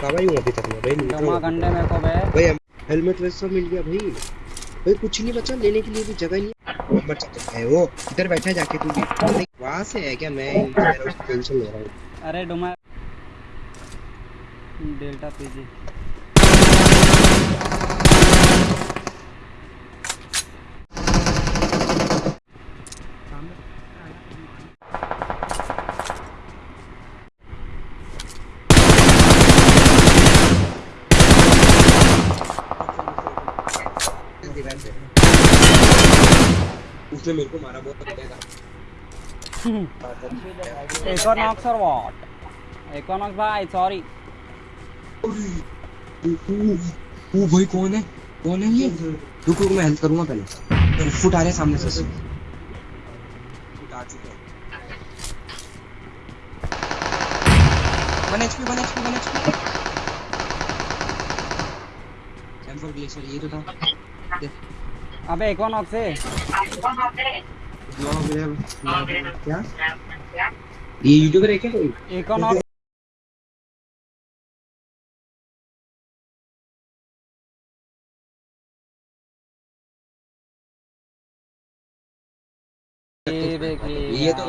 कहाँ हूँ अभी तक मैं भाई मेरे को बे भाई हेलमेट सब मिल गया भाई। भाई कुछ नहीं बचा लेने के लिए भी जगह नहीं है। बचा तो है वो इधर बैठा जाके तू भी। वहाँ से है क्या? मैं टेंशन ले रहा हूँ। अरे डुमा डेल्टा पीजी उसने मेरे को मारा बहुत इकोनॉक्स और व्हाट इकोनॉक्स भाई सॉरी वो भाई कौन है? कौन है ये? रुक रुक मैं हेल्प करूँगा पहले। फुट आ रहे सामने से। फुट आ चुके हैं one HP one HP one HP M4 glacier ये तो था। अबे इकोनॉक्स है क्या ये यूट्यूबर है क्या कोई इकोनॉक्स ये देखिए। ये तो